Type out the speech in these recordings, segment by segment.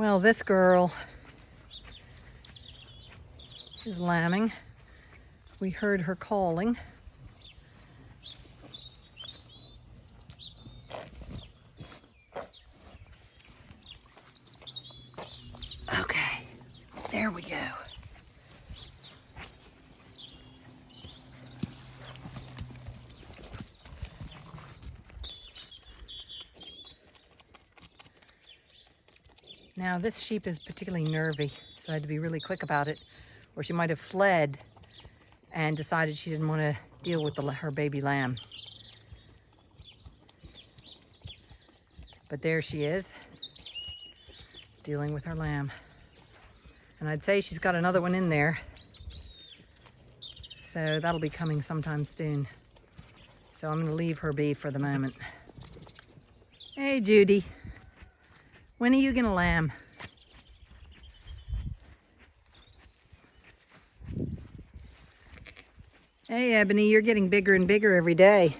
Well, this girl is lambing. We heard her calling. Okay, there we go. Now this sheep is particularly nervy, so I had to be really quick about it, or she might have fled and decided she didn't want to deal with the, her baby lamb. But there she is, dealing with her lamb. And I'd say she's got another one in there. So that'll be coming sometime soon. So I'm gonna leave her be for the moment. Hey, Judy. When are you gonna lamb? Hey, Ebony, you're getting bigger and bigger every day.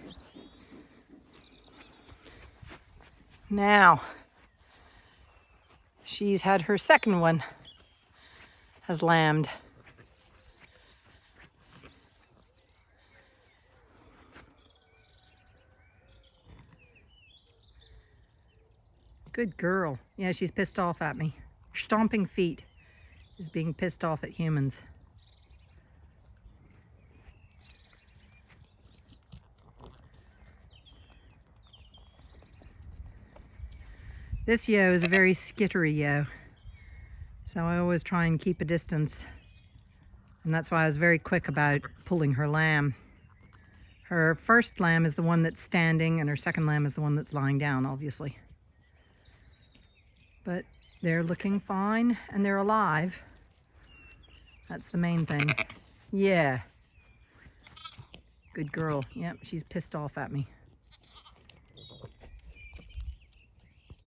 Now, she's had her second one, has lambed. Good girl. Yeah, she's pissed off at me. Stomping feet is being pissed off at humans. This ewe is a very skittery ewe. So I always try and keep a distance. And that's why I was very quick about pulling her lamb. Her first lamb is the one that's standing and her second lamb is the one that's lying down, obviously but they're looking fine and they're alive. That's the main thing. Yeah. Good girl. Yep, she's pissed off at me.